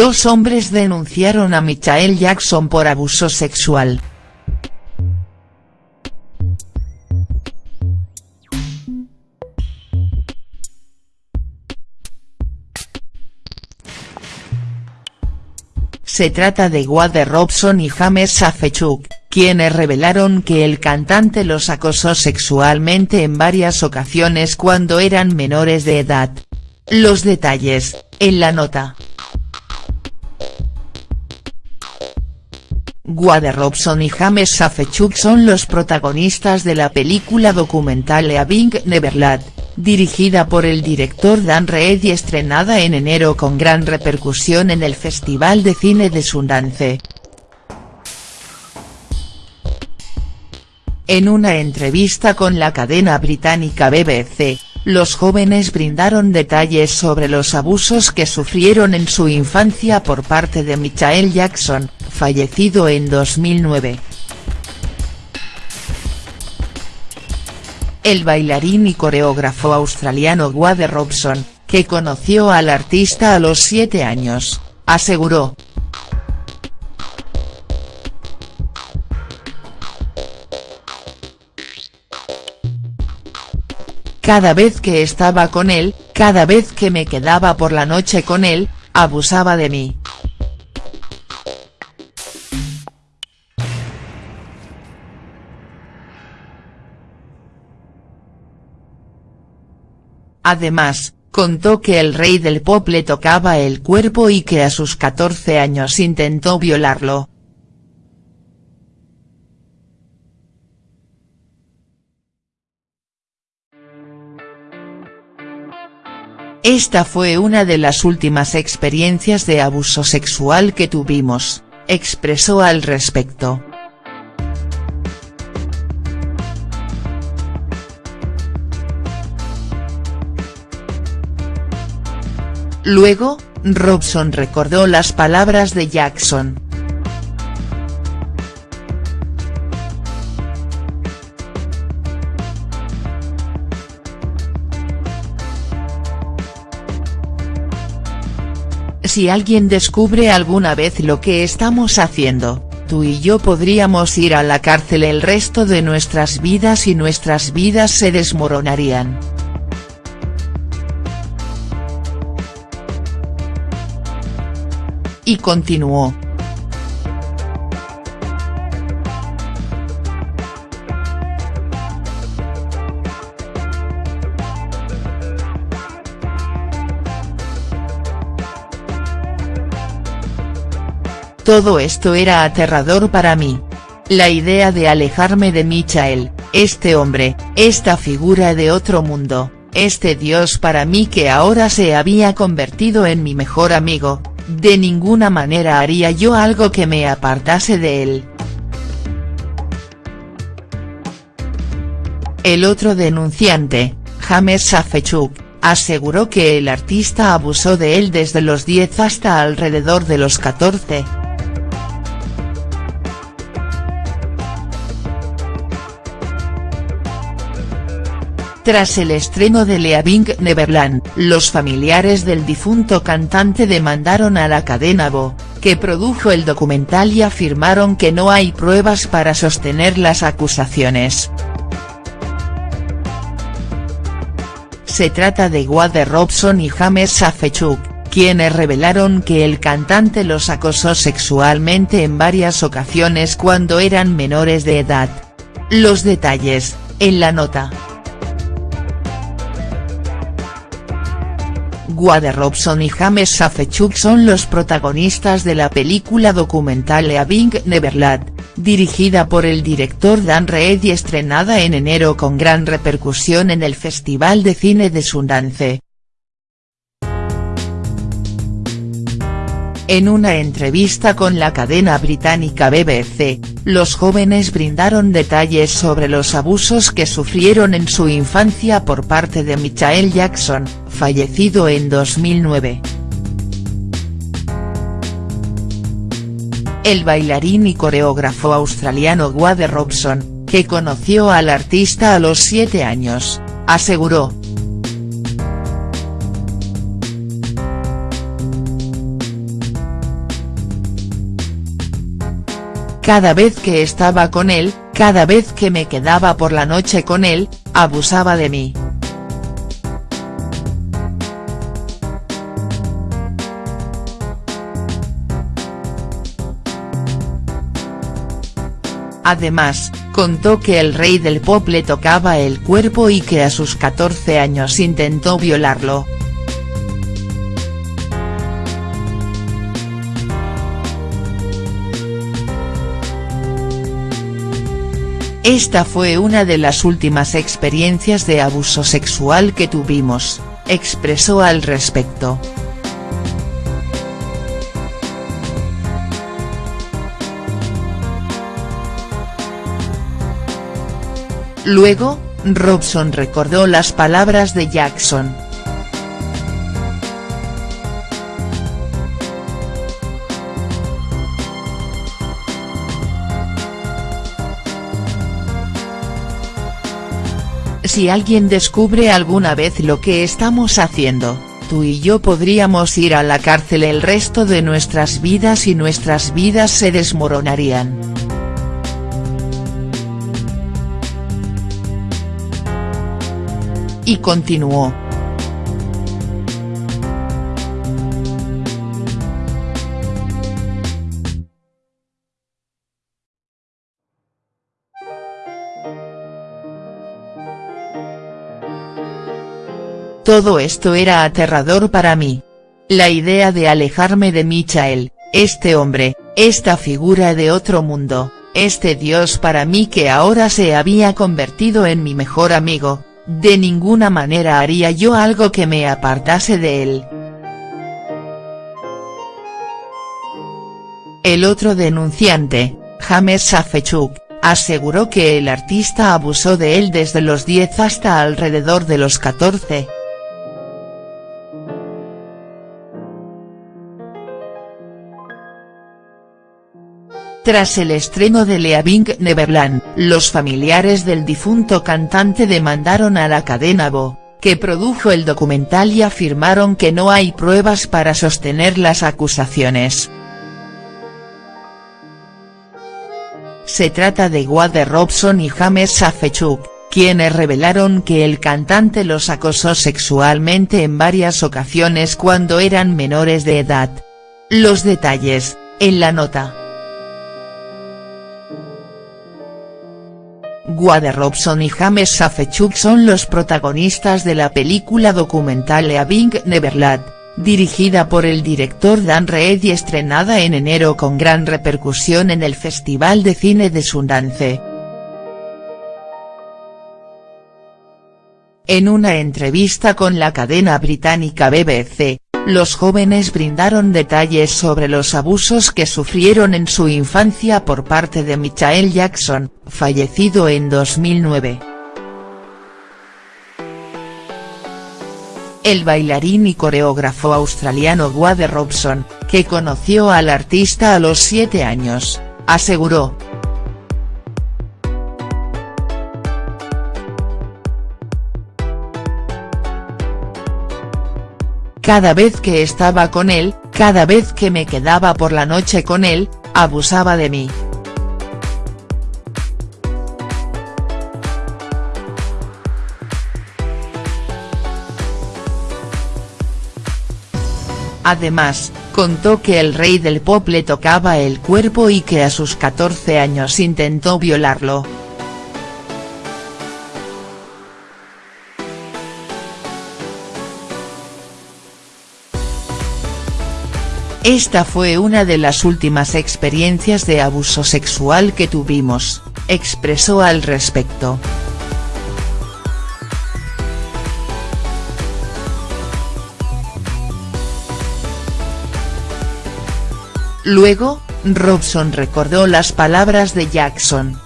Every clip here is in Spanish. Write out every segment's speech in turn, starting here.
Dos hombres denunciaron a Michael Jackson por abuso sexual. Se trata de Wade Robson y James Safechuk, quienes revelaron que el cantante los acosó sexualmente en varias ocasiones cuando eran menores de edad. Los detalles, en la nota. Wade Robson y James Safechuk son los protagonistas de la película documental Leaving Neverland, dirigida por el director Dan Reed y estrenada en enero con gran repercusión en el Festival de Cine de Sundance. En una entrevista con la cadena británica BBC, los jóvenes brindaron detalles sobre los abusos que sufrieron en su infancia por parte de Michael Jackson, fallecido en 2009. El bailarín y coreógrafo australiano Wade Robson, que conoció al artista a los siete años, aseguró. Cada vez que estaba con él, cada vez que me quedaba por la noche con él, abusaba de mí. Además, contó que el rey del pop le tocaba el cuerpo y que a sus 14 años intentó violarlo. Esta fue una de las últimas experiencias de abuso sexual que tuvimos, expresó al respecto. Luego, Robson recordó las palabras de Jackson. Si alguien descubre alguna vez lo que estamos haciendo, tú y yo podríamos ir a la cárcel el resto de nuestras vidas y nuestras vidas se desmoronarían. Y continuó. Todo esto era aterrador para mí. La idea de alejarme de Michael, este hombre, esta figura de otro mundo, este dios para mí que ahora se había convertido en mi mejor amigo, de ninguna manera haría yo algo que me apartase de él. El otro denunciante, James Safechuk, aseguró que el artista abusó de él desde los 10 hasta alrededor de los 14. Tras el estreno de Leaving Neverland, los familiares del difunto cantante demandaron a la cadena Bo, que produjo el documental y afirmaron que no hay pruebas para sostener las acusaciones. Se trata de Wade Robson y James Safechuk, quienes revelaron que el cantante los acosó sexualmente en varias ocasiones cuando eran menores de edad. Los detalles, en la nota. Wade Robson y James Safechuk son los protagonistas de la película documental Leaving Neverland, dirigida por el director Dan Reed y estrenada en enero con gran repercusión en el Festival de Cine de Sundance. En una entrevista con la cadena británica BBC, los jóvenes brindaron detalles sobre los abusos que sufrieron en su infancia por parte de Michael Jackson, fallecido en 2009. El bailarín y coreógrafo australiano Wade Robson, que conoció al artista a los siete años, aseguró, cada vez que estaba con él, cada vez que me quedaba por la noche con él, abusaba de mí. Además, contó que el rey del pop le tocaba el cuerpo y que a sus 14 años intentó violarlo. Esta fue una de las últimas experiencias de abuso sexual que tuvimos, expresó al respecto. Luego, Robson recordó las palabras de Jackson. Si alguien descubre alguna vez lo que estamos haciendo, tú y yo podríamos ir a la cárcel el resto de nuestras vidas y nuestras vidas se desmoronarían. y continuó. Todo esto era aterrador para mí. La idea de alejarme de Michael, este hombre, esta figura de otro mundo, este dios para mí que ahora se había convertido en mi mejor amigo, de ninguna manera haría yo algo que me apartase de él. El otro denunciante, James Safechuk, aseguró que el artista abusó de él desde los 10 hasta alrededor de los 14. Tras el estreno de Leaving Neverland, los familiares del difunto cantante demandaron a la cadena Bo, que produjo el documental y afirmaron que no hay pruebas para sostener las acusaciones. Se trata de Wade Robson y James Safechuk, quienes revelaron que el cantante los acosó sexualmente en varias ocasiones cuando eran menores de edad. Los detalles, en la nota. Wade Robson y James Safechuk son los protagonistas de la película documental Leaving Neverland, dirigida por el director Dan Reed y estrenada en enero con gran repercusión en el Festival de Cine de Sundance. En una entrevista con la cadena británica BBC, los jóvenes brindaron detalles sobre los abusos que sufrieron en su infancia por parte de Michael Jackson, fallecido en 2009. El bailarín y coreógrafo australiano Wade Robson, que conoció al artista a los siete años, aseguró, Cada vez que estaba con él, cada vez que me quedaba por la noche con él, abusaba de mí. Además, contó que el rey del pop le tocaba el cuerpo y que a sus 14 años intentó violarlo. Esta fue una de las últimas experiencias de abuso sexual que tuvimos, expresó al respecto. Luego, Robson recordó las palabras de Jackson.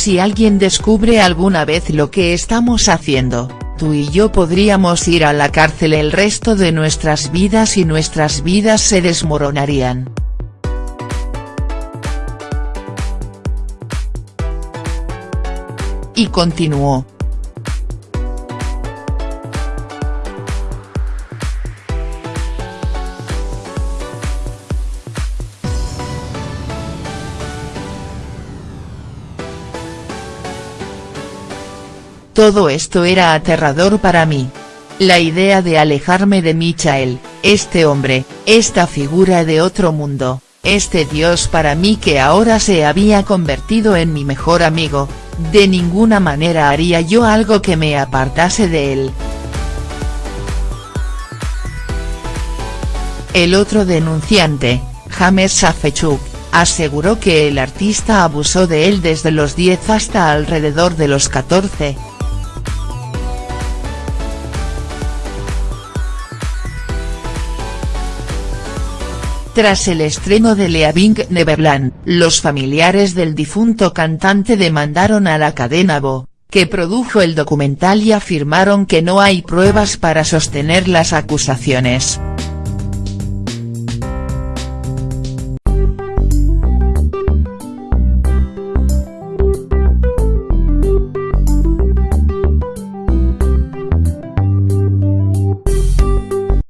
Si alguien descubre alguna vez lo que estamos haciendo, tú y yo podríamos ir a la cárcel el resto de nuestras vidas y nuestras vidas se desmoronarían. y continuó. Todo esto era aterrador para mí. La idea de alejarme de Michael, este hombre, esta figura de otro mundo, este dios para mí que ahora se había convertido en mi mejor amigo, de ninguna manera haría yo algo que me apartase de él. El otro denunciante, James Safechuk, aseguró que el artista abusó de él desde los 10 hasta alrededor de los 14. Tras el estreno de Leaving Neverland, los familiares del difunto cantante demandaron a la cadena Bo, que produjo el documental y afirmaron que no hay pruebas para sostener las acusaciones.